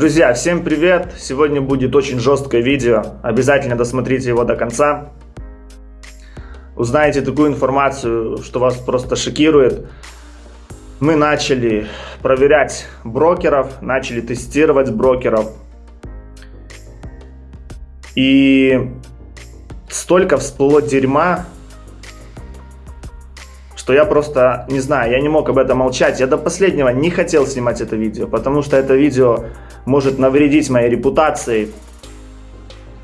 Друзья, всем привет! Сегодня будет очень жесткое видео. Обязательно досмотрите его до конца. Узнаете такую информацию, что вас просто шокирует. Мы начали проверять брокеров, начали тестировать брокеров. И столько всплыло дерьма, что я просто, не знаю, я не мог об этом молчать. Я до последнего не хотел снимать это видео, потому что это видео может навредить моей репутации.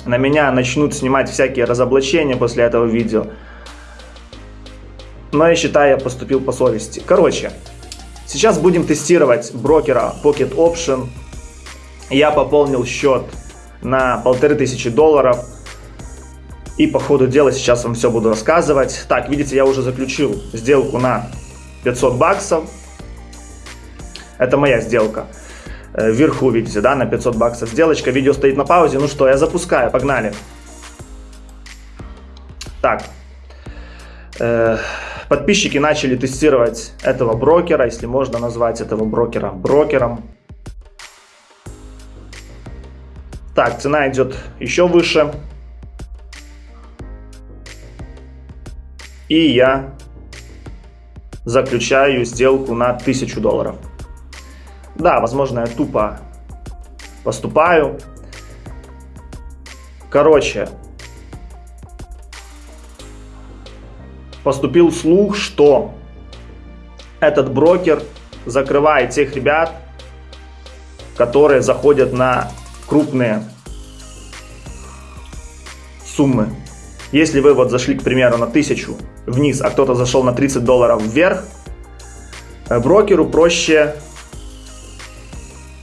На меня начнут снимать всякие разоблачения после этого видео. Но я считаю, я поступил по совести. Короче, сейчас будем тестировать брокера Pocket Option. Я пополнил счет на полторы тысячи долларов. И по ходу дела сейчас вам все буду рассказывать. Так, видите, я уже заключил сделку на 500 баксов. Это моя сделка. Э, вверху видите, да, на 500 баксов сделочка. Видео стоит на паузе. Ну что, я запускаю, погнали. Так. Э, подписчики начали тестировать этого брокера, если можно назвать этого брокера брокером. Так, цена идет еще выше. И я заключаю сделку на 1000 долларов. Да, возможно, я тупо поступаю. Короче, поступил слух, что этот брокер закрывает тех ребят, которые заходят на крупные суммы. Если вы вот зашли, к примеру, на 1000 вниз, а кто-то зашел на 30 долларов вверх, э, брокеру проще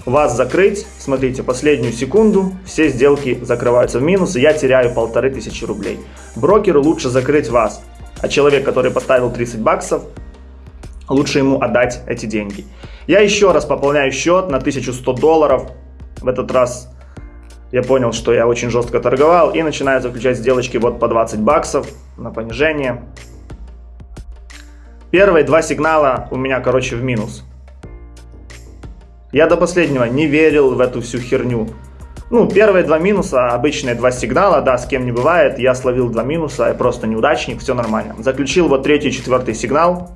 вас закрыть, смотрите, последнюю секунду, все сделки закрываются в минус, и я теряю полторы тысячи рублей. Брокеру лучше закрыть вас, а человек, который поставил 30 баксов, лучше ему отдать эти деньги. Я еще раз пополняю счет на 1100 долларов, в этот раз я понял, что я очень жестко торговал, и начинаю заключать сделочки вот по 20 баксов на понижение. Первые два сигнала у меня, короче, в минус. Я до последнего не верил в эту всю херню. Ну, первые два минуса, обычные два сигнала, да, с кем не бывает. Я словил два минуса, я просто неудачник, все нормально. Заключил вот третий четвертый сигнал.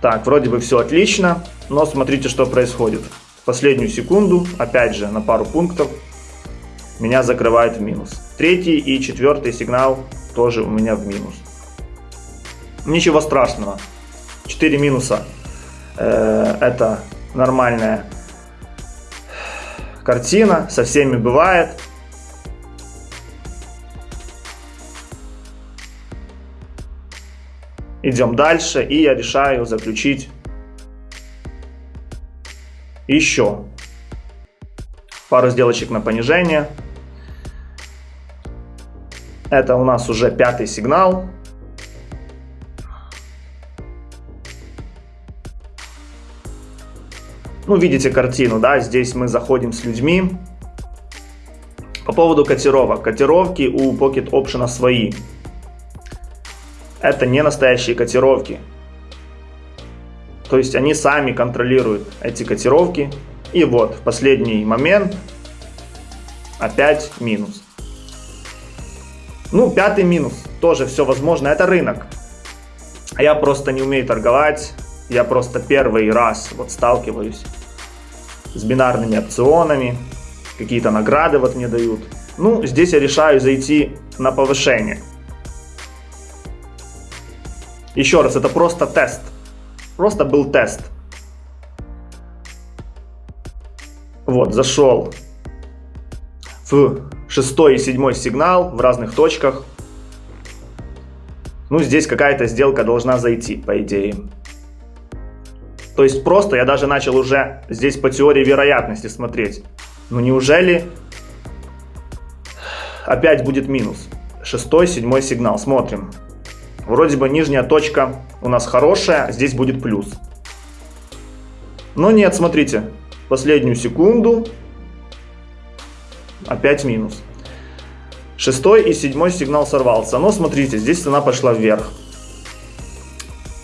Так, вроде бы все отлично, но смотрите, что происходит. Последнюю секунду, опять же, на пару пунктов, меня закрывает в минус. Третий и четвертый сигнал тоже у меня в минус. Ничего страшного. 4 минуса. Э, это нормальная картина. Со всеми бывает. Идем дальше. И я решаю заключить еще пару сделочек на понижение. Это у нас уже пятый сигнал. Ну, видите картину, да, здесь мы заходим с людьми. По поводу котировок. Котировки у Pocket Option свои. Это не настоящие котировки. То есть они сами контролируют эти котировки. И вот в последний момент опять минус. Ну, пятый минус. Тоже все возможно. Это рынок. Я просто не умею торговать. Я просто первый раз вот сталкиваюсь с бинарными опционами. Какие-то награды вот мне дают. Ну, здесь я решаю зайти на повышение. Еще раз, это просто тест. Просто был тест. Вот, зашел в шестой и седьмой сигнал в разных точках. Ну, здесь какая-то сделка должна зайти, по идее. То есть просто я даже начал уже здесь по теории вероятности смотреть. Ну, неужели опять будет минус? Шестой, седьмой сигнал. Смотрим. Вроде бы нижняя точка у нас хорошая, здесь будет плюс. Но нет, смотрите. Последнюю секунду опять минус. Шестой и седьмой сигнал сорвался. Но смотрите, здесь цена пошла вверх.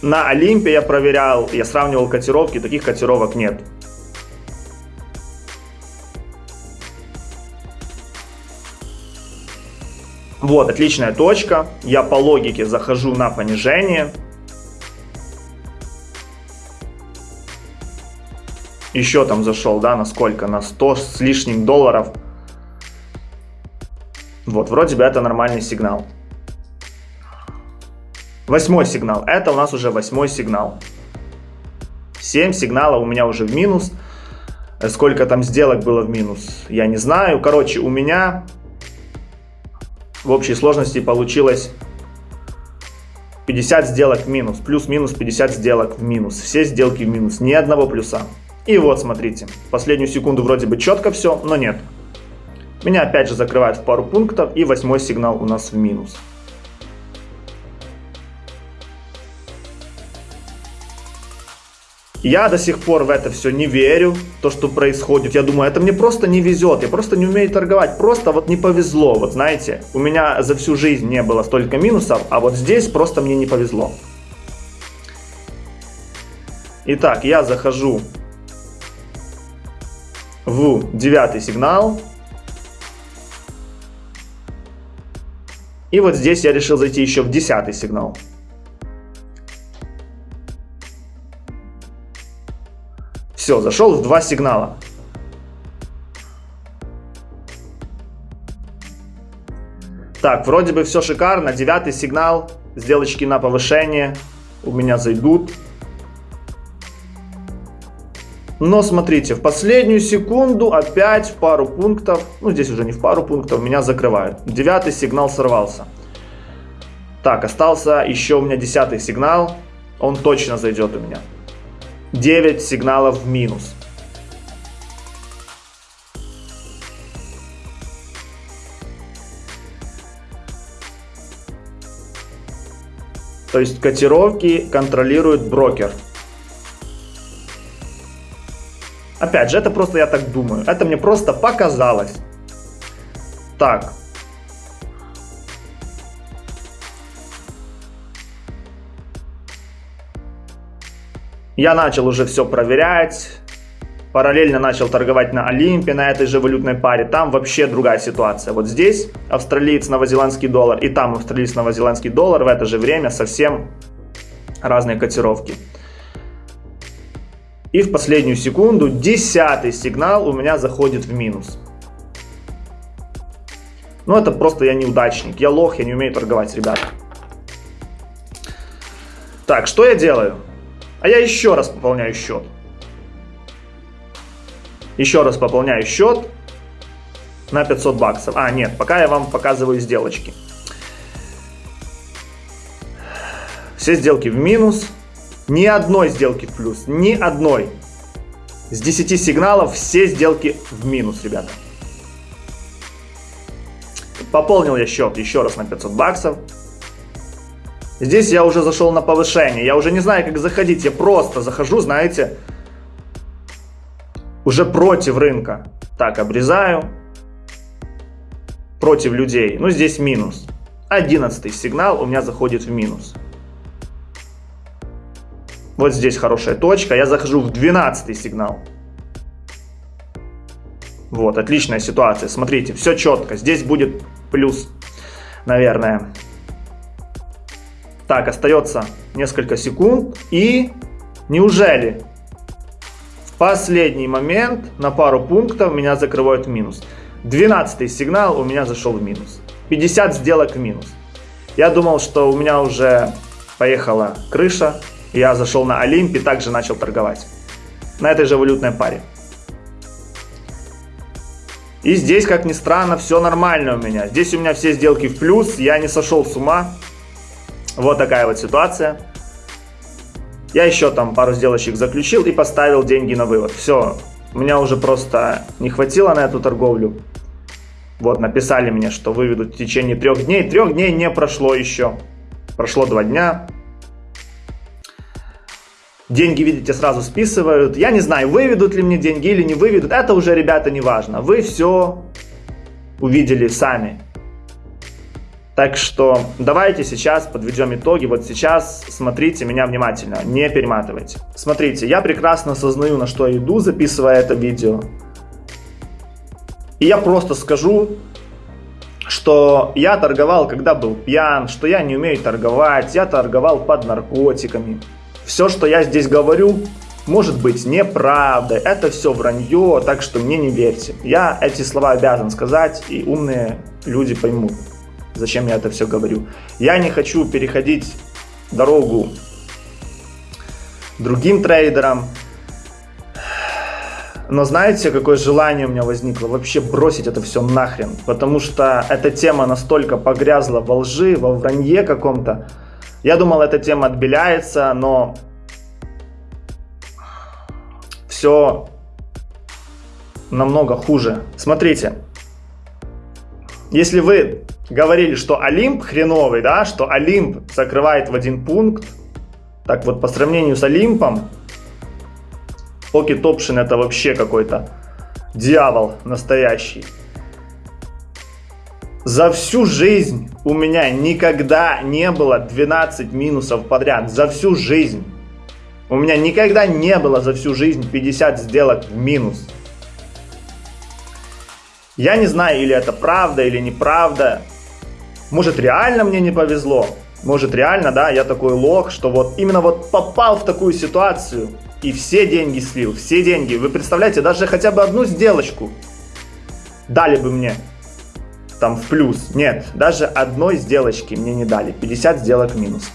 на Олимпе я проверял, я сравнивал котировки, таких котировок нет. Вот, отличная точка. Я по логике захожу на понижение. Еще там зашел, да, на сколько? На 100 с лишним долларов. Вот, вроде бы это нормальный сигнал. Восьмой сигнал. Это у нас уже восьмой сигнал. 7 сигналов у меня уже в минус. Сколько там сделок было в минус, я не знаю. Короче, у меня в общей сложности получилось 50 сделок в минус. Плюс-минус 50 сделок в минус. Все сделки в минус. Ни одного плюса. И вот, смотрите. Последнюю секунду вроде бы четко все, но нет. Меня опять же закрывают в пару пунктов. И восьмой сигнал у нас в минус. Я до сих пор в это все не верю, то, что происходит. Я думаю, это мне просто не везет, я просто не умею торговать. Просто вот не повезло, вот знаете. У меня за всю жизнь не было столько минусов, а вот здесь просто мне не повезло. Итак, я захожу в девятый сигнал. И вот здесь я решил зайти еще в десятый сигнал. Все, зашел в два сигнала. Так, вроде бы все шикарно. Девятый сигнал. Сделочки на повышение у меня зайдут. Но смотрите, в последнюю секунду опять в пару пунктов, ну здесь уже не в пару пунктов, меня закрывают. Девятый сигнал сорвался. Так, остался еще у меня десятый сигнал. Он точно зайдет у меня. 9 сигналов в минус. То есть котировки контролирует брокер. Опять же, это просто я так думаю. Это мне просто показалось. Так, Я начал уже все проверять, параллельно начал торговать на Олимпе, на этой же валютной паре. Там вообще другая ситуация. Вот здесь австралиец, новозеландский доллар, и там австралиец, новозеландский доллар в это же время совсем разные котировки. И в последнюю секунду десятый сигнал у меня заходит в минус. Ну это просто я неудачник, я лох, я не умею торговать, ребята. Так, что я делаю? А я еще раз пополняю счет. Еще раз пополняю счет на 500 баксов. А, нет, пока я вам показываю сделочки. Все сделки в минус. Ни одной сделки в плюс. Ни одной. С 10 сигналов все сделки в минус, ребята. Пополнил я счет еще раз на 500 баксов. Здесь я уже зашел на повышение. Я уже не знаю, как заходить. Я просто захожу, знаете, уже против рынка. Так, обрезаю. Против людей. Ну, здесь минус. Одиннадцатый сигнал у меня заходит в минус. Вот здесь хорошая точка. Я захожу в двенадцатый сигнал. Вот, отличная ситуация. Смотрите, все четко. Здесь будет плюс, наверное. Так, остается несколько секунд. И неужели в последний момент на пару пунктов меня закрывают минус? 12 сигнал у меня зашел в минус. 50 сделок в минус. Я думал, что у меня уже поехала крыша. Я зашел на Олимп и также начал торговать. На этой же валютной паре. И здесь, как ни странно, все нормально у меня. Здесь у меня все сделки в плюс, я не сошел с ума. Вот такая вот ситуация. Я еще там пару сделочек заключил и поставил деньги на вывод. Все, у меня уже просто не хватило на эту торговлю. Вот, написали мне, что выведут в течение трех дней. Трех дней не прошло еще. Прошло два дня. Деньги, видите, сразу списывают. Я не знаю, выведут ли мне деньги или не выведут. Это уже, ребята, не важно. Вы все увидели сами. Так что давайте сейчас подведем итоги. Вот сейчас смотрите меня внимательно, не перематывайте. Смотрите, я прекрасно осознаю, на что я иду, записывая это видео. И я просто скажу, что я торговал, когда был пьян, что я не умею торговать, я торговал под наркотиками. Все, что я здесь говорю, может быть неправдой, это все вранье, так что мне не верьте. Я эти слова обязан сказать, и умные люди поймут, зачем я это все говорю. Я не хочу переходить дорогу другим трейдерам, но знаете, какое желание у меня возникло? Вообще бросить это все нахрен. Потому что эта тема настолько погрязла во лжи, во вранье каком-то. Я думал, эта тема отбеляется, но все намного хуже. Смотрите, если вы говорили, что Олимп хреновый, да, что Олимп закрывает в один пункт, так вот по сравнению с Олимпом, Pocket Option это вообще какой-то дьявол настоящий. За всю жизнь у меня никогда не было 12 минусов подряд. За всю жизнь. У меня никогда не было за всю жизнь 50 сделок в минус. Я не знаю, или это правда, или неправда. Может, реально мне не повезло. Может, реально, да, я такой лох, что вот именно вот попал в такую ситуацию и все деньги слил, все деньги. Вы представляете, даже хотя бы одну сделочку дали бы мне там в плюс. Нет, даже одной сделочки мне не дали. 50 сделок минус.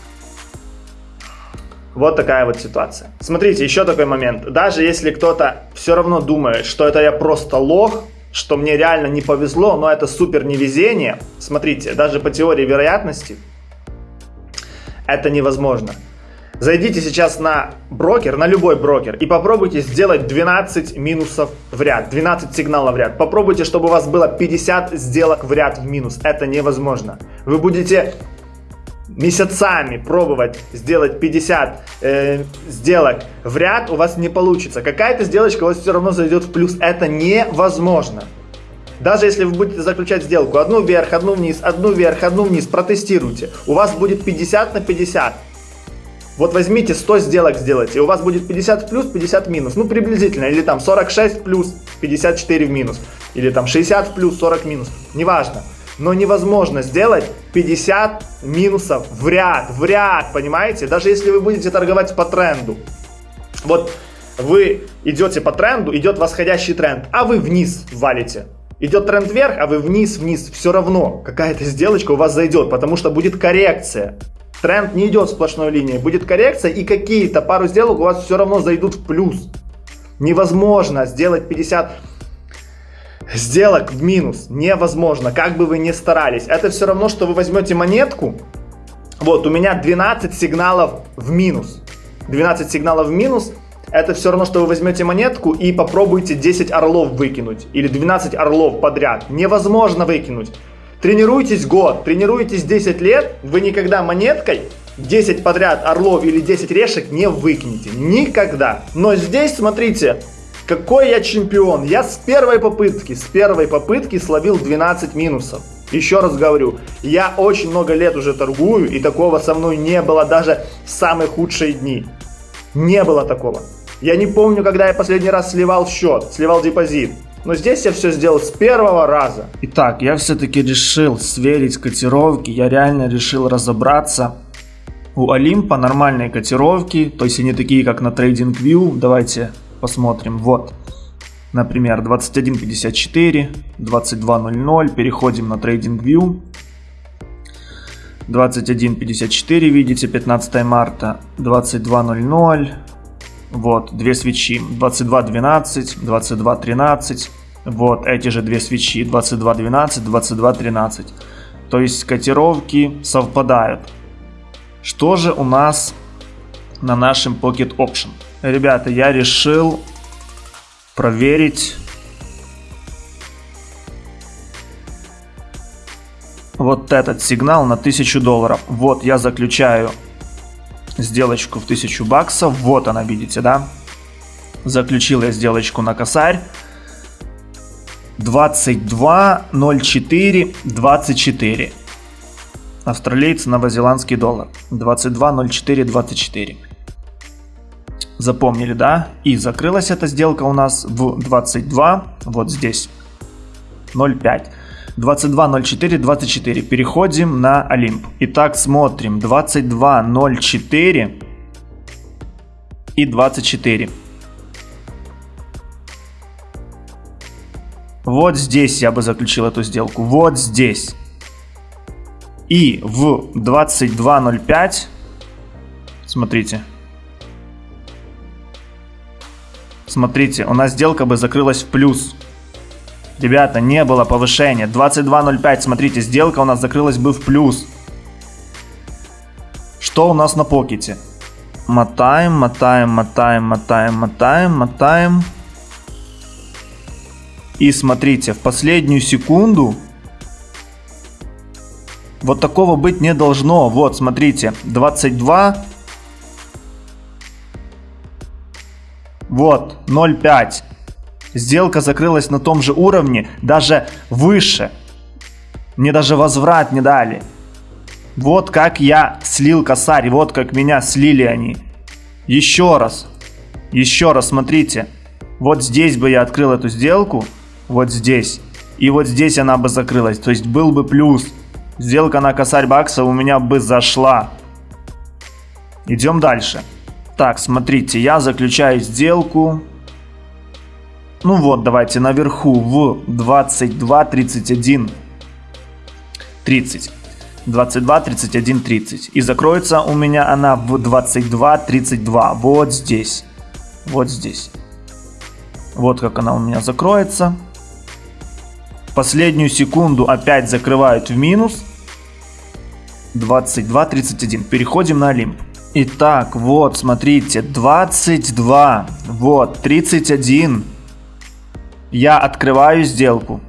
Вот такая вот ситуация. Смотрите, еще такой момент. Даже если кто-то все равно думает, что это я просто лох, что мне реально не повезло, но это супер невезение. Смотрите, даже по теории вероятности это невозможно. Зайдите сейчас на брокер, на любой брокер, и попробуйте сделать 12 минусов в ряд, 12 сигналов в ряд. Попробуйте, чтобы у вас было 50 сделок в ряд в минус. Это невозможно. Вы будете месяцами пробовать сделать 50 э, сделок в ряд, у вас не получится. Какая-то сделочка у вас все равно зайдет в плюс. Это невозможно. Даже если вы будете заключать сделку одну вверх, одну вниз, одну вверх, одну вниз, протестируйте. У вас будет 50 на 50. Вот возьмите 100 сделок сделайте, и у вас будет 50 в плюс, 50 в минус. Ну, приблизительно. Или там 46 в плюс, 54 в минус. Или там 60 в плюс, 40 в минус. Неважно. Но невозможно сделать 50 минусов в ряд, в ряд, понимаете? Даже если вы будете торговать по тренду. Вот вы идете по тренду, идет восходящий тренд, а вы вниз валите. Идет тренд вверх, а вы вниз, вниз. Все равно какая-то сделочка у вас зайдет, потому что будет коррекция. Тренд не идет сплошной линией, будет коррекция и какие-то пару сделок у вас все равно зайдут в плюс. Невозможно сделать 50 сделок в минус. Невозможно, как бы вы ни старались. Это все равно, что вы возьмете монетку. Вот, у меня 12 сигналов в минус. 12 сигналов в минус. Это все равно, что вы возьмете монетку и попробуете 10 орлов выкинуть. Или 12 орлов подряд. Невозможно выкинуть. Тренируйтесь год, тренируйтесь 10 лет, вы никогда монеткой 10 подряд орлов или 10 решек не выкинете. Никогда. Но здесь, смотрите, какой я чемпион. Я с первой попытки, с первой попытки словил 12 минусов. Еще раз говорю, я очень много лет уже торгую, и такого со мной не было даже в самые худшие дни. Не было такого. Я не помню, когда я последний раз сливал счет, сливал депозит. Но здесь я все сделал с первого раза. Итак, я все-таки решил сверить котировки, я реально решил разобраться. У Олимпа нормальные котировки, то есть они такие, как на TradingView. Давайте посмотрим. Вот, например, 21.54, 22.00, переходим на TradingView. 21.54, видите, 15 марта, 22.00, вот, две свечи 22.12, 22.13. Вот эти же две свечи 22.12, 22.13. То есть котировки совпадают. Что же у нас на нашем Pocket Option? Ребята, я решил проверить вот этот сигнал на 1000 долларов. Вот я заключаю сделочку в 1000 баксов. Вот она, видите, да? Заключил я сделочку на косарь. 22, 04, 24. австралийцы, новозеландский доллар. 22.04.24. Запомнили, да? И закрылась эта сделка у нас в 22, вот здесь, 0,5. 22.04.24. Переходим на Олимп. Итак, смотрим. 22.04 и 24. Вот здесь я бы заключил эту сделку. Вот здесь. И в 22.05, смотрите, смотрите, у нас сделка бы закрылась в плюс. Ребята, не было повышения. 22.05, смотрите, сделка у нас закрылась бы в плюс. Что у нас на покете? Мотаем, мотаем, мотаем, мотаем, мотаем, мотаем. И смотрите, в последнюю секунду вот такого быть не должно. Вот, смотрите, 22. Вот, 0,5. Сделка закрылась на том же уровне, даже выше. Мне даже возврат не дали. Вот как я слил косарь, вот как меня слили они. Еще раз, еще раз смотрите. Вот здесь бы я открыл эту сделку, вот здесь. И вот здесь она бы закрылась, то есть был бы плюс. Сделка на косарь бакса у меня бы зашла. Идем дальше. Так, смотрите, я заключаю сделку. Ну вот, давайте наверху в 22, 31, 30. 22, 31, 30. И закроется у меня она в 22, 32. Вот здесь. Вот здесь. Вот как она у меня закроется. Последнюю секунду опять закрывают в минус. 22, 31. Переходим на Олимп. Итак, вот, смотрите, 22, вот, 31. Я открываю сделку.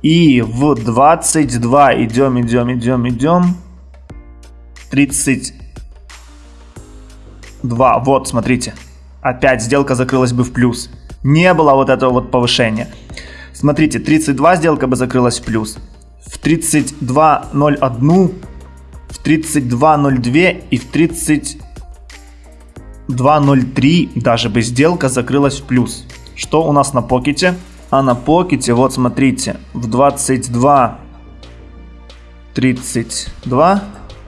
И в 22 идем, идем, идем, идем. 32. Вот, смотрите. Опять сделка закрылась бы в плюс. Не было вот этого вот повышения. Смотрите, 32 сделка бы закрылась в плюс. В 32.01, в 32.02 и в 32.03 даже бы сделка закрылась в плюс. Что у нас на покете? А на покете, вот смотрите, в 22 32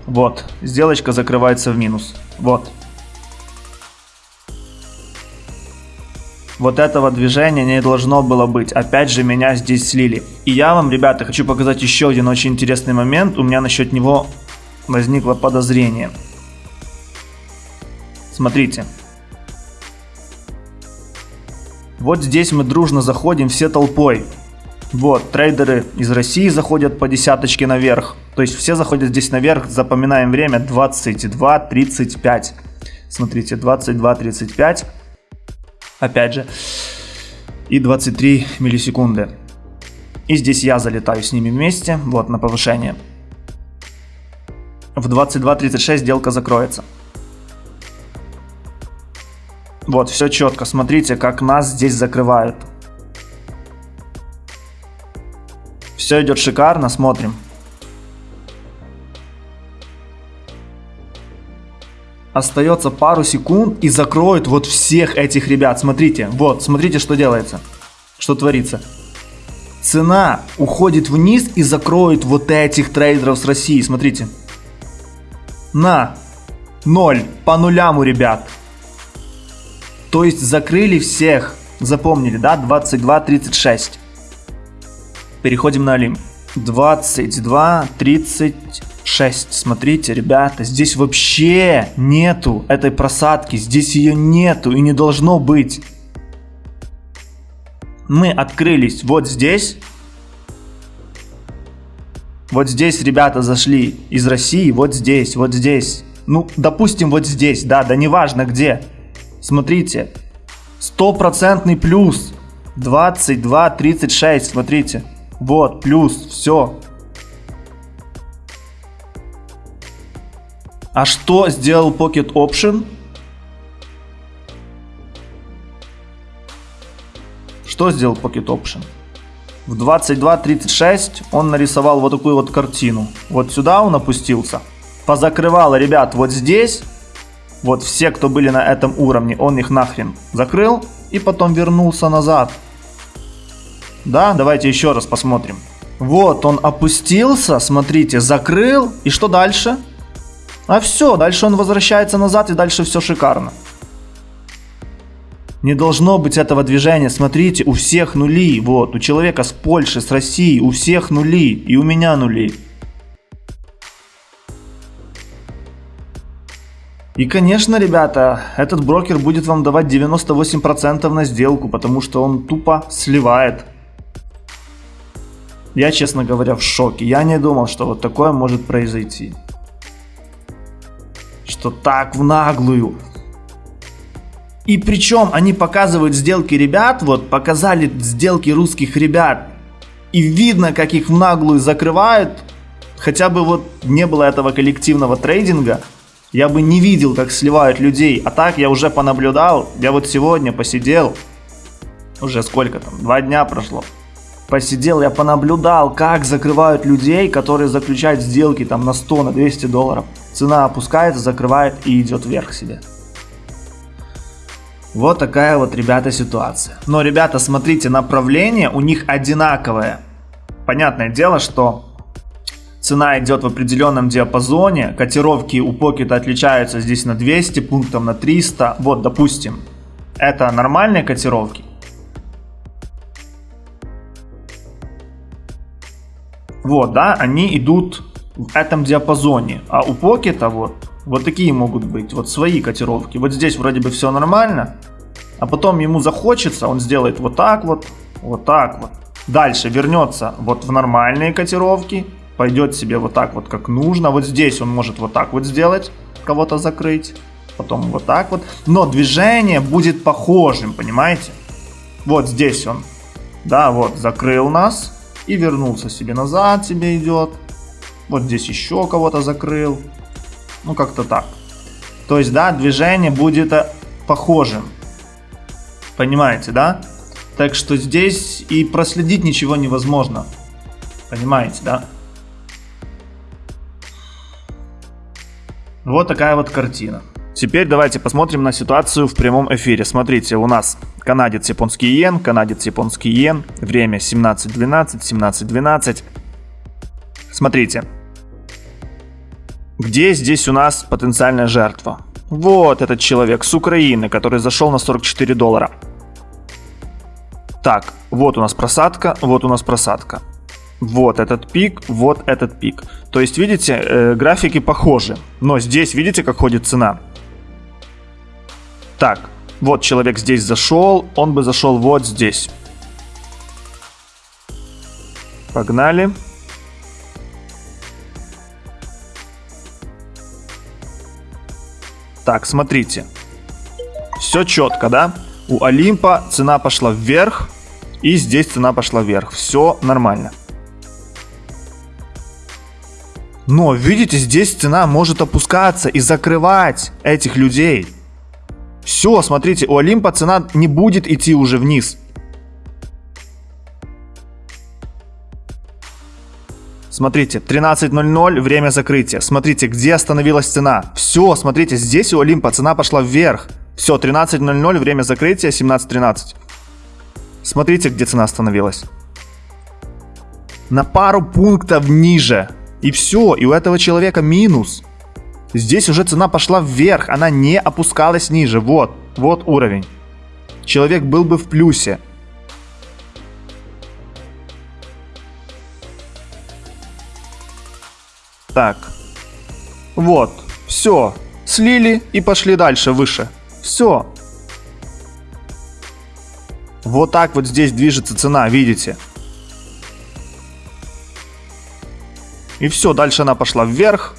вот, сделочка закрывается в минус. Вот. Вот этого движения не должно было быть. Опять же, меня здесь слили. И я вам, ребята, хочу показать еще один очень интересный момент. У меня насчет него возникло подозрение. Смотрите. Вот здесь мы дружно заходим все толпой. Вот, трейдеры из России заходят по десяточке наверх. То есть все заходят здесь наверх, запоминаем время 22.35. Смотрите, 22.35. Опять же. И 23 миллисекунды. И здесь я залетаю с ними вместе, вот на повышение. В 22.36 сделка закроется. Вот, все четко. Смотрите, как нас здесь закрывают. Все идет шикарно, смотрим. Остается пару секунд и закроют вот всех этих ребят. Смотрите, вот, смотрите, что делается. Что творится. Цена уходит вниз и закроет вот этих трейдеров с России. Смотрите. На. Ноль. По нулям у ребят. То есть закрыли всех. Запомнили, да? 22-36. Переходим на Олимп. 22-36. Смотрите, ребята, здесь вообще нету этой просадки. Здесь ее нету и не должно быть. Мы открылись вот здесь. Вот здесь ребята зашли из России, вот здесь, вот здесь. Ну, допустим, вот здесь, да, да неважно где. Смотрите, стопроцентный плюс. 22, 36, смотрите. Вот, плюс, все. А что сделал Pocket Option? Что сделал Pocket Option? в 22.36 он нарисовал вот такую вот картину. Вот сюда он опустился. Позакрывал ребят вот здесь. Вот все, кто были на этом уровне, он их нахрен закрыл. И потом вернулся назад. Да, давайте еще раз посмотрим. Вот он опустился, смотрите, закрыл. И что дальше? А все, дальше он возвращается назад и дальше все шикарно. Не должно быть этого движения. Смотрите, у всех нули. Вот, у человека с Польши, с России, у всех нули. И у меня нули. И, конечно, ребята, этот брокер будет вам давать 98% на сделку, потому что он тупо сливает. Я, честно говоря, в шоке. Я не думал, что вот такое может произойти. Что так в наглую. И причем они показывают сделки ребят, вот показали сделки русских ребят. И видно, как их в наглую закрывают. Хотя бы вот не было этого коллективного трейдинга, я бы не видел, как сливают людей. А так я уже понаблюдал. Я вот сегодня посидел. Уже сколько там? Два дня прошло. Посидел, я понаблюдал, как закрывают людей, которые заключают сделки там на 100, на 200 долларов. Цена опускается, закрывает и идет вверх себе. Вот такая вот, ребята, ситуация. Но, ребята, смотрите, направление у них одинаковое. Понятное дело, что цена идет в определенном диапазоне, котировки у покета отличаются здесь на 200 пунктов, на 300. Вот, допустим, это нормальные котировки. Вот, да, они идут в этом диапазоне. А у покета вот вот такие могут быть, вот свои котировки. Вот здесь вроде бы все нормально, а потом ему захочется, он сделает вот так вот, вот так вот. Дальше вернется вот в нормальные котировки, пойдет себе вот так вот как нужно. Вот здесь он может вот так вот сделать, кого-то закрыть, потом вот так вот. Но движение будет похожим, понимаете? Вот здесь он, да, вот закрыл нас и вернулся себе назад, себе идет. Вот здесь еще кого-то закрыл. Ну, как-то так. То есть, да, движение будет э, похожим. Понимаете, да? Так что здесь и проследить ничего невозможно. Понимаете, да? Вот такая вот картина. Теперь давайте посмотрим на ситуацию в прямом эфире. Смотрите, у нас канадец японский иен, канадец японский иен, время 17.12, 17.12. Смотрите, где здесь у нас потенциальная жертва? Вот этот человек с Украины, который зашел на 44 доллара. Так, вот у нас просадка, вот у нас просадка. Вот этот пик, вот этот пик. То есть, видите, э, графики похожи. Но здесь, видите, как ходит цена? Так, вот человек здесь зашел, он бы зашел вот здесь. Погнали. Так, смотрите. Все четко, да? У Олимпа цена пошла вверх, и здесь цена пошла вверх. Все нормально. Но, видите, здесь цена может опускаться и закрывать этих людей. Все, смотрите, у Олимпа цена не будет идти уже вниз. Смотрите, 13.00, время закрытия. Смотрите, где остановилась цена. Все, смотрите, здесь у Олимпа цена пошла вверх. Все, 13.00, время закрытия, 17.13. Смотрите, где цена остановилась. На пару пунктов ниже. И все, и у этого человека минус. Здесь уже цена пошла вверх, она не опускалась ниже. Вот, вот уровень. Человек был бы в плюсе. Так. Вот. Все. Слили и пошли дальше, выше. Все. Вот так вот здесь движется цена, видите? И все, дальше она пошла вверх.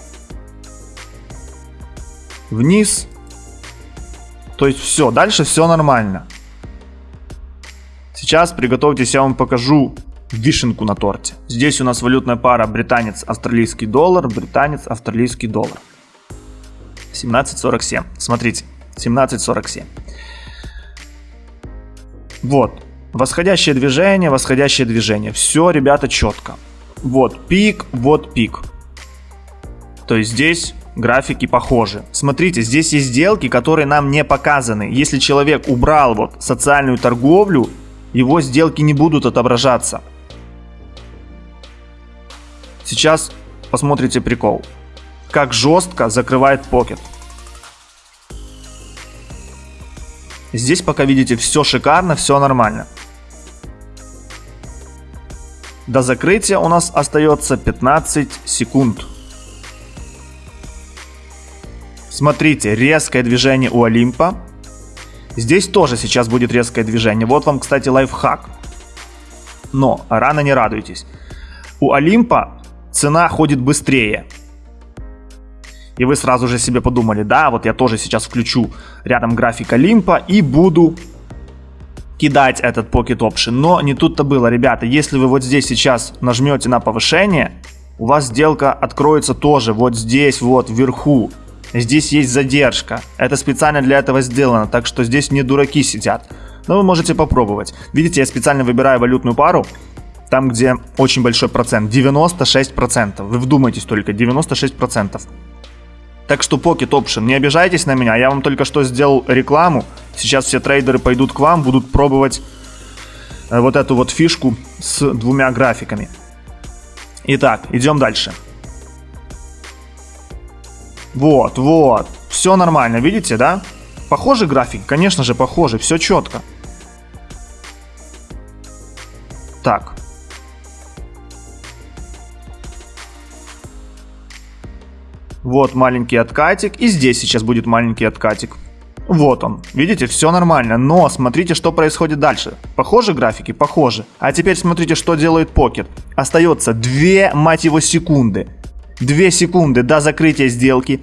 Вниз. То есть все, дальше все нормально. Сейчас приготовьтесь, я вам покажу вишенку на торте. Здесь у нас валютная пара британец-австралийский доллар, британец-австралийский доллар. 17.47. Смотрите, 17.47. Вот. Восходящее движение, восходящее движение. Все, ребята, четко. Вот пик, вот пик. То есть здесь графики похожи. Смотрите, здесь есть сделки, которые нам не показаны. Если человек убрал вот социальную торговлю, его сделки не будут отображаться. Сейчас посмотрите прикол. Как жестко закрывает покет. Здесь пока видите все шикарно, все нормально. До закрытия у нас остается 15 секунд. Смотрите, резкое движение у Олимпа. Здесь тоже сейчас будет резкое движение. Вот вам, кстати, лайфхак. Но рано не радуйтесь. У Олимпа цена ходит быстрее. И вы сразу же себе подумали, да, вот я тоже сейчас включу рядом график Олимпа и буду кидать этот Pocket Option. Но не тут-то было, ребята. Если вы вот здесь сейчас нажмете на повышение, у вас сделка откроется тоже вот здесь, вот вверху. Здесь есть задержка. Это специально для этого сделано, так что здесь не дураки сидят. Но вы можете попробовать. Видите, я специально выбираю валютную пару, там где очень большой процент, 96%. Вы вдумайтесь только, 96%. Так что Pocket Option, не обижайтесь на меня, я вам только что сделал рекламу. Сейчас все трейдеры пойдут к вам, будут пробовать э, вот эту вот фишку с двумя графиками. Итак, идем дальше. Вот, вот. Все нормально, видите, да? Похожий график? Конечно же, похожий. Все четко. Так. Вот маленький откатик. И здесь сейчас будет маленький откатик. Вот он. Видите, все нормально. Но смотрите, что происходит дальше. Похожи графики? Похожи. А теперь смотрите, что делает покет. Остается 2, мать его, секунды. 2 секунды до закрытия сделки.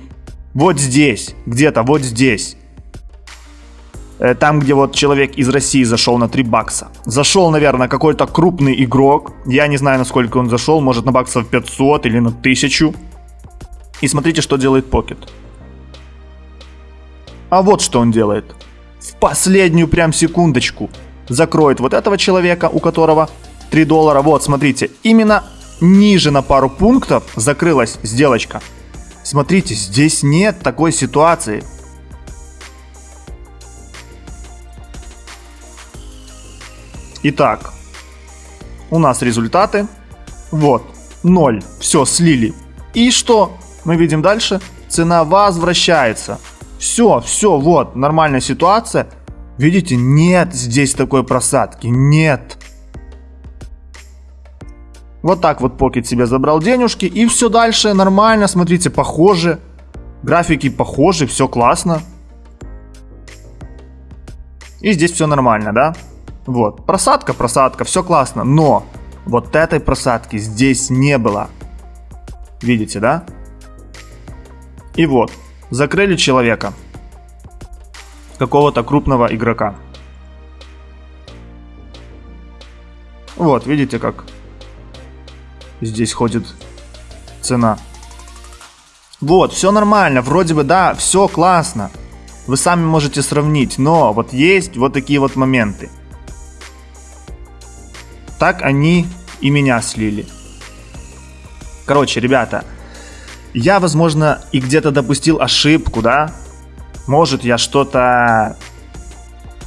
Вот здесь, где-то вот здесь. Э, там, где вот человек из России зашел на 3 бакса. Зашел, наверное, какой-то крупный игрок. Я не знаю, насколько он зашел. Может, на баксов 500 или на 1000. И смотрите, что делает Покет. А вот что он делает. В последнюю прям секундочку закроет вот этого человека, у которого 3 доллара. Вот, смотрите, именно ниже на пару пунктов закрылась сделочка. Смотрите, здесь нет такой ситуации. Итак, у нас результаты. Вот, 0. Все, слили. И что мы видим дальше? Цена возвращается. Все, все, вот, нормальная ситуация. Видите, нет здесь такой просадки, нет. Вот так вот Pocket себе забрал денежки. И все дальше нормально. Смотрите, похоже. Графики похожи, все классно. И здесь все нормально, да? Вот, просадка, просадка, все классно. Но вот этой просадки здесь не было. Видите, да? И вот, закрыли человека. Какого-то крупного игрока. Вот, видите как здесь ходит цена. Вот, все нормально, вроде бы, да, все классно. Вы сами можете сравнить, но вот есть вот такие вот моменты. Так они и меня слили. Короче, ребята, я, возможно, и где-то допустил ошибку, да? Может, я что-то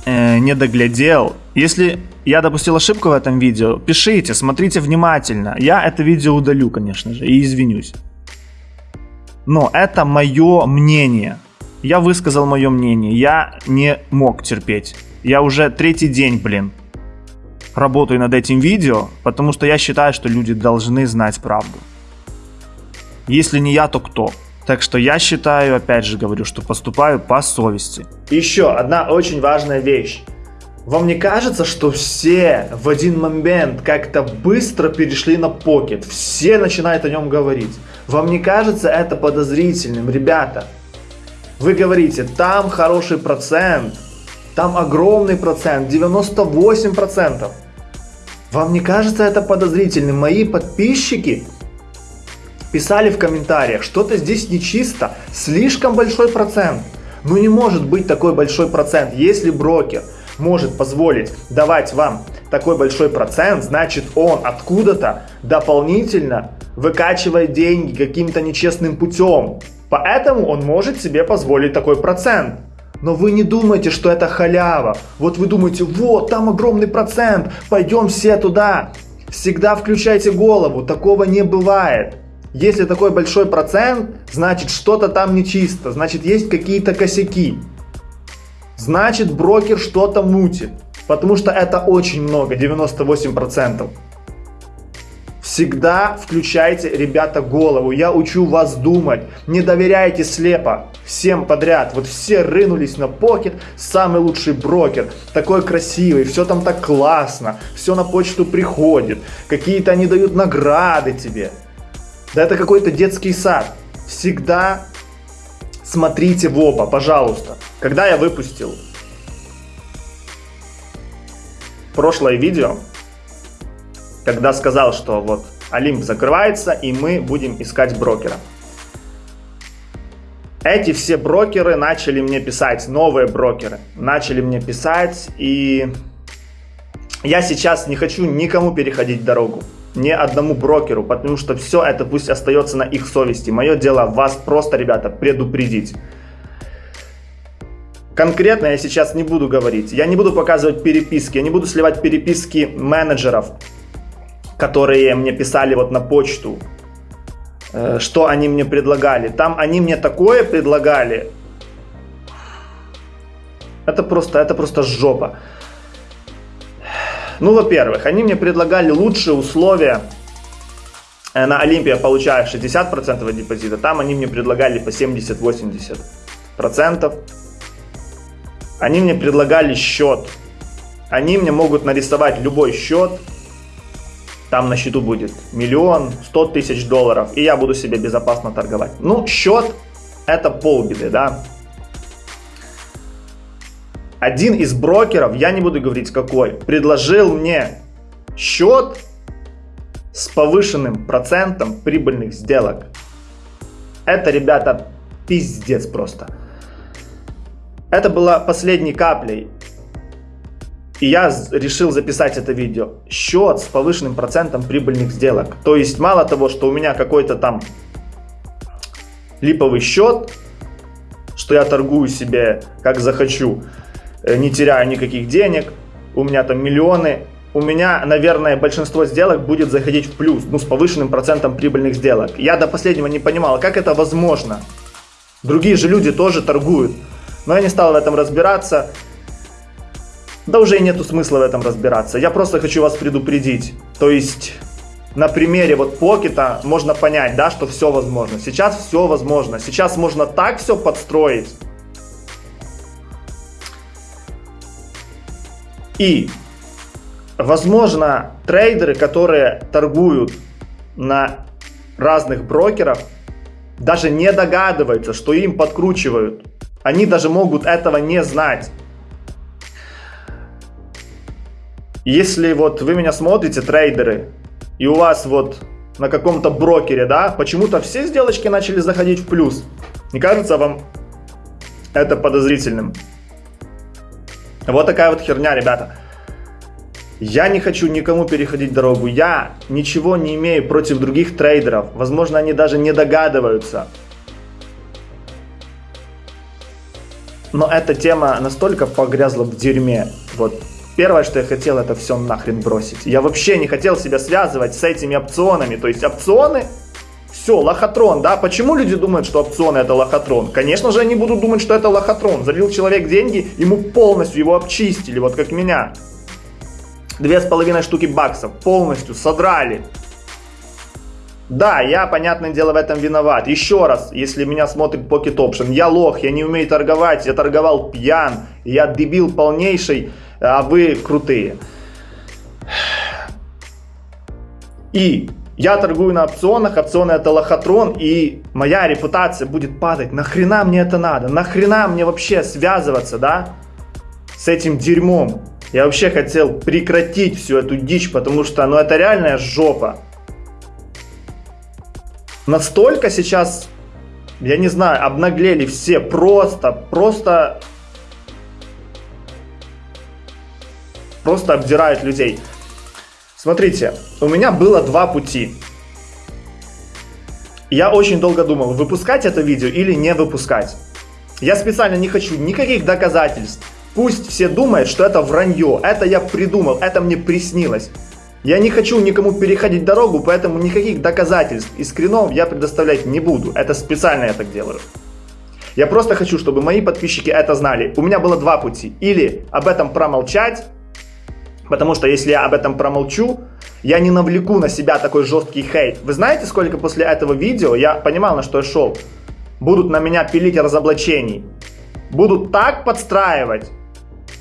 э, не доглядел. Если я допустил ошибку в этом видео, пишите, смотрите внимательно. Я это видео удалю, конечно же, и извинюсь. Но это мое мнение. Я высказал мое мнение. Я не мог терпеть. Я уже третий день, блин, работаю над этим видео, потому что я считаю, что люди должны знать правду. Если не я, то кто? Так что я считаю, опять же говорю, что поступаю по совести. Еще одна очень важная вещь. Вам не кажется, что все в один момент как-то быстро перешли на покет? Все начинают о нем говорить. Вам не кажется это подозрительным, ребята? Вы говорите, там хороший процент, там огромный процент, 98%. Вам не кажется это подозрительным? Мои подписчики писали в комментариях, что-то здесь нечисто, слишком большой процент. Ну не может быть такой большой процент, если брокер может позволить давать вам такой большой процент, значит он откуда-то дополнительно выкачивает деньги каким-то нечестным путем. Поэтому он может себе позволить такой процент. Но вы не думайте, что это халява. Вот вы думаете, вот, там огромный процент, пойдем все туда. Всегда включайте голову, такого не бывает. Если такой большой процент, значит что-то там нечисто, значит есть какие-то косяки. Значит брокер что-то мутит, потому что это очень много, 98%. Всегда включайте, ребята, голову. Я учу вас думать. Не доверяйте слепо всем подряд. Вот все рынулись на покет. Самый лучший брокер. Такой красивый. Все там так классно. Все на почту приходит. Какие-то они дают награды тебе. Да это какой-то детский сад. Всегда смотрите в оба, пожалуйста. Когда я выпустил прошлое видео, когда сказал, что вот Олимп закрывается и мы будем искать брокера. Эти все брокеры начали мне писать, новые брокеры, начали мне писать, и я сейчас не хочу никому переходить дорогу, ни одному брокеру, потому что все это пусть остается на их совести. Мое дело вас просто, ребята, предупредить. Конкретно я сейчас не буду говорить, я не буду показывать переписки, я не буду сливать переписки менеджеров, которые мне писали вот на почту, э, что они мне предлагали. Там они мне такое предлагали. Это просто, это просто жопа. Ну, во-первых, они мне предлагали лучшие условия. Э, на Олимпе я получаю 60% депозита, там они мне предлагали по 70-80%. Они мне предлагали счет. Они мне могут нарисовать любой счет, там на счету будет миллион, сто тысяч долларов, и я буду себе безопасно торговать. Ну, счет это полбеды, да. Один из брокеров, я не буду говорить какой, предложил мне счет с повышенным процентом прибыльных сделок. Это, ребята, пиздец просто. Это была последней каплей. И я решил записать это видео. Счет с повышенным процентом прибыльных сделок. То есть мало того, что у меня какой-то там липовый счет, что я торгую себе как захочу, не теряю никаких денег, у меня там миллионы, у меня, наверное, большинство сделок будет заходить в плюс, ну, с повышенным процентом прибыльных сделок. Я до последнего не понимал, как это возможно. Другие же люди тоже торгуют. Но я не стал в этом разбираться. Да уже и нету смысла в этом разбираться. Я просто хочу вас предупредить. То есть на примере вот покета можно понять, да, что все возможно. Сейчас все возможно. Сейчас можно так все подстроить. И, возможно, трейдеры, которые торгуют на разных брокерах, даже не догадываются, что им подкручивают. Они даже могут этого не знать. Если вот вы меня смотрите, трейдеры, и у вас вот на каком-то брокере, да, почему-то все сделочки начали заходить в плюс. Не кажется вам это подозрительным? Вот такая вот херня, ребята. Я не хочу никому переходить дорогу. Я ничего не имею против других трейдеров. Возможно, они даже не догадываются. Но эта тема настолько погрязла в дерьме. Вот Первое, что я хотел, это все нахрен бросить. Я вообще не хотел себя связывать с этими опционами. То есть опционы, все, лохотрон, да? Почему люди думают, что опционы это лохотрон? Конечно же, они будут думать, что это лохотрон. Залил человек деньги, ему полностью его обчистили, вот как меня. Две с половиной штуки баксов полностью содрали. Да, я, понятное дело, в этом виноват. Еще раз, если меня смотрит Pocket Option, я лох, я не умею торговать, я торговал пьян, я дебил полнейший а вы крутые. И я торгую на опционах, опционы это лохотрон, и моя репутация будет падать. Нахрена мне это надо? Нахрена мне вообще связываться, да, с этим дерьмом? Я вообще хотел прекратить всю эту дичь, потому что, ну, это реальная жопа. Настолько сейчас, я не знаю, обнаглели все, просто, просто просто обдирают людей. Смотрите, у меня было два пути. Я очень долго думал, выпускать это видео или не выпускать. Я специально не хочу никаких доказательств. Пусть все думают, что это вранье, это я придумал, это мне приснилось. Я не хочу никому переходить дорогу, поэтому никаких доказательств и скринов я предоставлять не буду. Это специально я так делаю. Я просто хочу, чтобы мои подписчики это знали. У меня было два пути. Или об этом промолчать, потому что если я об этом промолчу, я не навлеку на себя такой жесткий хейт. Вы знаете, сколько после этого видео я понимал, на что я шел? Будут на меня пилить разоблачений. Будут так подстраивать.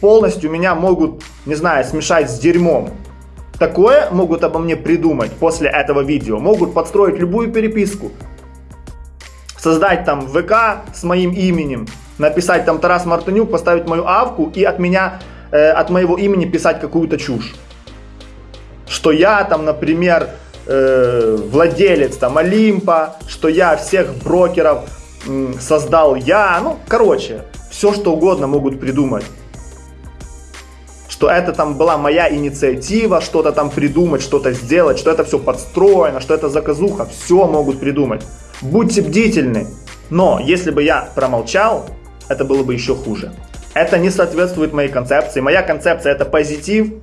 Полностью меня могут, не знаю, смешать с дерьмом. Такое могут обо мне придумать после этого видео. Могут подстроить любую переписку. Создать там ВК с моим именем. Написать там Тарас Мартынюк, поставить мою авку и от меня, э, от моего имени писать какую-то чушь. Что я там, например, э, владелец там Олимпа, что я всех брокеров э, создал я. Ну, короче, все что угодно могут придумать что это там была моя инициатива, что-то там придумать, что-то сделать, что это все подстроено, что это заказуха, все могут придумать. Будьте бдительны. Но если бы я промолчал, это было бы еще хуже. Это не соответствует моей концепции. Моя концепция это позитив,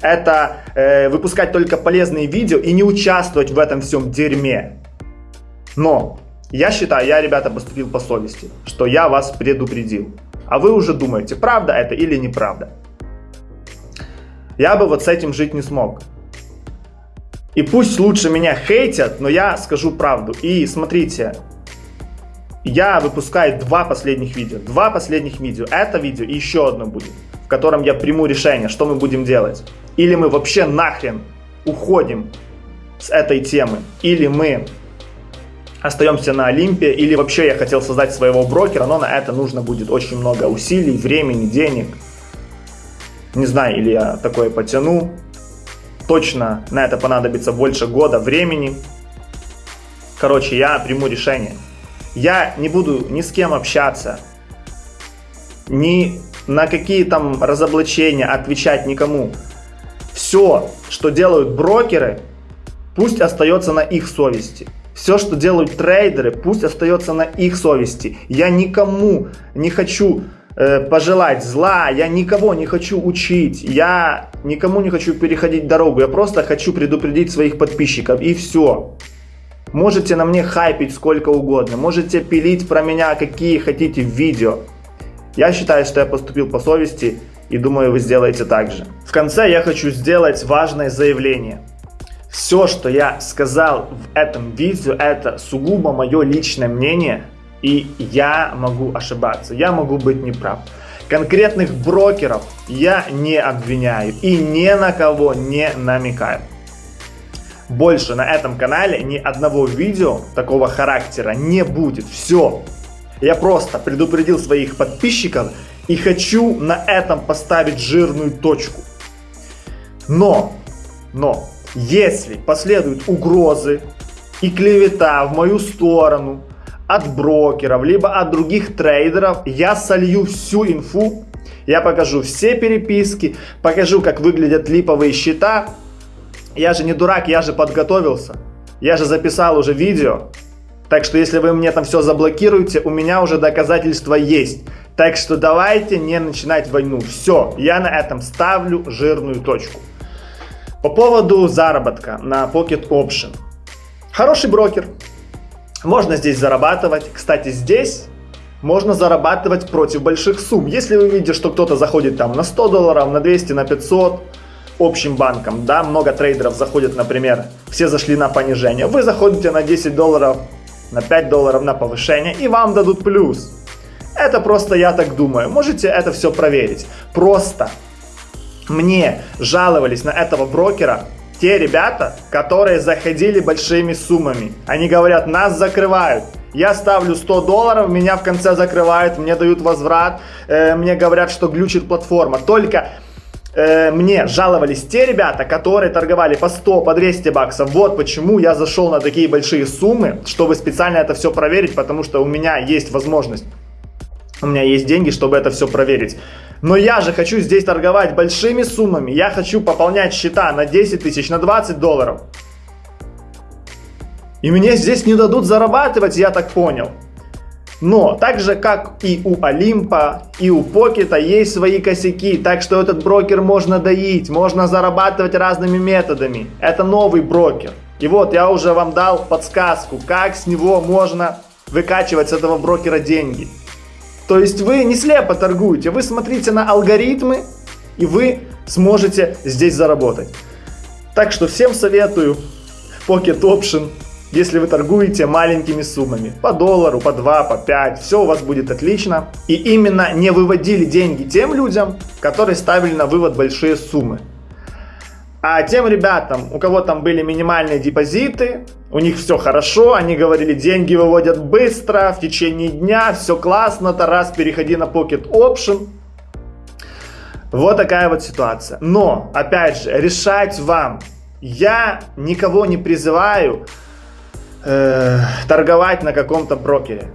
это э, выпускать только полезные видео и не участвовать в этом всем дерьме. Но я считаю, я, ребята, поступил по совести, что я вас предупредил. А вы уже думаете, правда это или неправда. Я бы вот с этим жить не смог. И пусть лучше меня хейтят, но я скажу правду. И смотрите, я выпускаю два последних видео. Два последних видео. Это видео и еще одно будет, в котором я приму решение, что мы будем делать. Или мы вообще нахрен уходим с этой темы. Или мы остаемся на Олимпе. Или вообще я хотел создать своего брокера, но на это нужно будет очень много усилий, времени, денег. Не знаю, или я такое потяну. Точно на это понадобится больше года времени. Короче, я приму решение. Я не буду ни с кем общаться, ни на какие там разоблачения отвечать никому. Все, что делают брокеры, пусть остается на их совести. Все, что делают трейдеры, пусть остается на их совести. Я никому не хочу Э, пожелать зла, я никого не хочу учить, я никому не хочу переходить дорогу, я просто хочу предупредить своих подписчиков и все. Можете на мне хайпить сколько угодно, можете пилить про меня какие хотите видео. Я считаю, что я поступил по совести и думаю, вы сделаете так же. В конце я хочу сделать важное заявление. Все, что я сказал в этом видео, это сугубо мое личное мнение – и я могу ошибаться, я могу быть неправ. Конкретных брокеров я не обвиняю и ни на кого не намекаю. Больше на этом канале ни одного видео такого характера не будет. Все. Я просто предупредил своих подписчиков и хочу на этом поставить жирную точку. Но, но, если последуют угрозы и клевета в мою сторону, от брокеров, либо от других трейдеров. Я солью всю инфу, я покажу все переписки, покажу, как выглядят липовые счета. Я же не дурак, я же подготовился. Я же записал уже видео. Так что если вы мне там все заблокируете, у меня уже доказательства есть. Так что давайте не начинать войну. Все, я на этом ставлю жирную точку. По поводу заработка на Pocket Option. Хороший брокер, можно здесь зарабатывать. Кстати, здесь можно зарабатывать против больших сумм. Если вы видите, что кто-то заходит там на 100 долларов, на 200, на 500 общим банком, да, много трейдеров заходят, например, все зашли на понижение, вы заходите на 10 долларов, на 5 долларов на повышение и вам дадут плюс. Это просто я так думаю. Можете это все проверить. Просто мне жаловались на этого брокера те ребята, которые заходили большими суммами. Они говорят, нас закрывают. Я ставлю 100 долларов, меня в конце закрывают, мне дают возврат, э, мне говорят, что глючит платформа. Только э, мне жаловались те ребята, которые торговали по 100, по 200 баксов. Вот почему я зашел на такие большие суммы, чтобы специально это все проверить, потому что у меня есть возможность, у меня есть деньги, чтобы это все проверить. Но я же хочу здесь торговать большими суммами. Я хочу пополнять счета на 10 тысяч, на 20 долларов. И мне здесь не дадут зарабатывать, я так понял. Но, так же как и у Олимпа, и у Покета есть свои косяки, так что этот брокер можно доить, можно зарабатывать разными методами. Это новый брокер. И вот я уже вам дал подсказку, как с него можно выкачивать с этого брокера деньги. То есть вы не слепо торгуете, вы смотрите на алгоритмы, и вы сможете здесь заработать. Так что всем советую Pocket Option если вы торгуете маленькими суммами, по доллару, по 2, по 5, все у вас будет отлично. И именно не выводили деньги тем людям, которые ставили на вывод большие суммы. А тем ребятам, у кого там были минимальные депозиты, у них все хорошо, они говорили, деньги выводят быстро, в течение дня, все классно, Тарас, переходи на Pocket Option. Вот такая вот ситуация. Но, опять же, решать вам. Я никого не призываю э, торговать на каком-то брокере.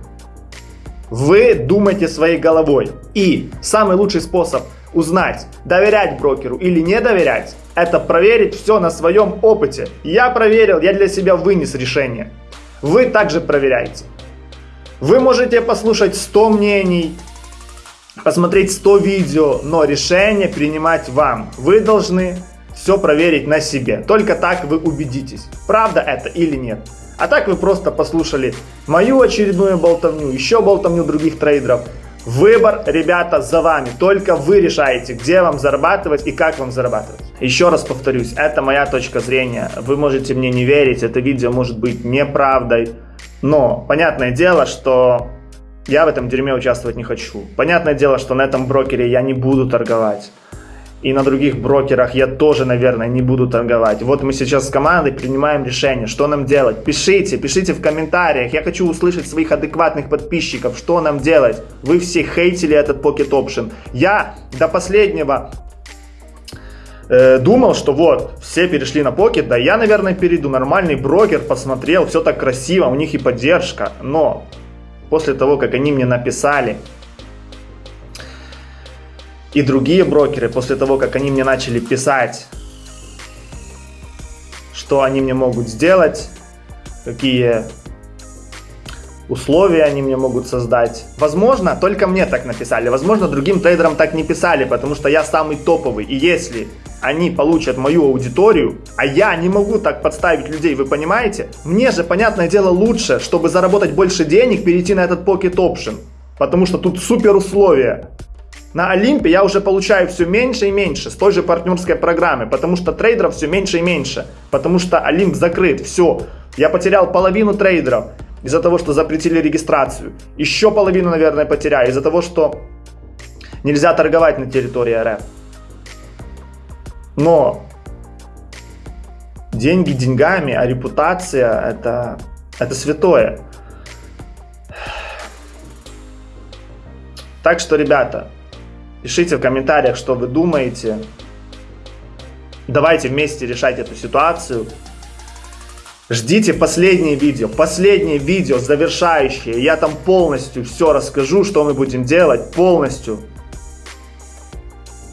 Вы думаете своей головой. И самый лучший способ узнать, доверять брокеру или не доверять, это проверить все на своем опыте. Я проверил, я для себя вынес решение. Вы также проверяйте. Вы можете послушать 100 мнений, посмотреть 100 видео, но решение принимать вам. Вы должны все проверить на себе. Только так вы убедитесь, правда это или нет. А так вы просто послушали мою очередную болтовню, еще болтовню других трейдеров. Выбор, ребята, за вами. Только вы решаете, где вам зарабатывать и как вам зарабатывать. Еще раз повторюсь, это моя точка зрения. Вы можете мне не верить, это видео может быть неправдой. Но понятное дело, что я в этом дерьме участвовать не хочу. Понятное дело, что на этом брокере я не буду торговать и на других брокерах я тоже, наверное, не буду торговать. Вот мы сейчас с командой принимаем решение, что нам делать. Пишите, пишите в комментариях. Я хочу услышать своих адекватных подписчиков, что нам делать. Вы все хейтили этот Pocket Option. Я до последнего э, думал, что вот, все перешли на Pocket, да я, наверное, перейду. Нормальный брокер, посмотрел, все так красиво, у них и поддержка. Но после того, как они мне написали, и другие брокеры, после того, как они мне начали писать, что они мне могут сделать, какие условия они мне могут создать. Возможно, только мне так написали, возможно, другим трейдерам так не писали, потому что я самый топовый. И если они получат мою аудиторию, а я не могу так подставить людей, вы понимаете? Мне же, понятное дело, лучше, чтобы заработать больше денег, перейти на этот Pocket Option. Потому что тут супер условия. На Олимпе я уже получаю все меньше и меньше с той же партнерской программы, потому что трейдеров все меньше и меньше, потому что Олимп закрыт, все. Я потерял половину трейдеров из-за того, что запретили регистрацию. Еще половину, наверное, потеряю из-за того, что нельзя торговать на территории РФ. Но деньги деньгами, а репутация это, это святое. Так что, ребята, Пишите в комментариях, что вы думаете. Давайте вместе решать эту ситуацию. Ждите последнее видео, последнее видео завершающее. Я там полностью все расскажу, что мы будем делать, полностью.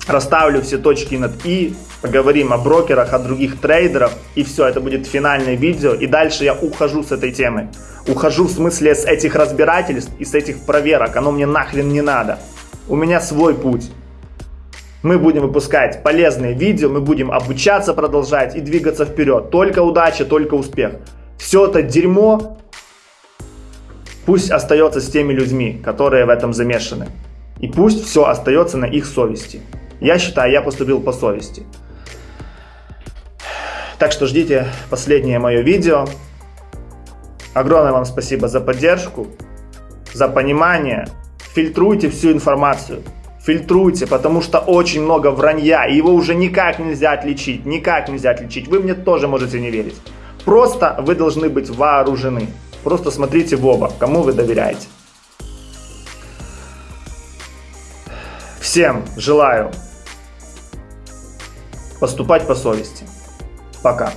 Расставлю все точки над «и», поговорим о брокерах, о других трейдерах, и все, это будет финальное видео. И дальше я ухожу с этой темы. Ухожу в смысле с этих разбирательств и с этих проверок, оно мне нахрен не надо. У меня свой путь. Мы будем выпускать полезные видео, мы будем обучаться, продолжать и двигаться вперед. Только удача, только успех. Все это дерьмо пусть остается с теми людьми, которые в этом замешаны. И пусть все остается на их совести. Я считаю, я поступил по совести. Так что ждите последнее мое видео. Огромное вам спасибо за поддержку, за понимание фильтруйте всю информацию. Фильтруйте, потому что очень много вранья, и его уже никак нельзя отличить, никак нельзя отличить. Вы мне тоже можете не верить. Просто вы должны быть вооружены. Просто смотрите в оба, кому вы доверяете. Всем желаю поступать по совести. Пока.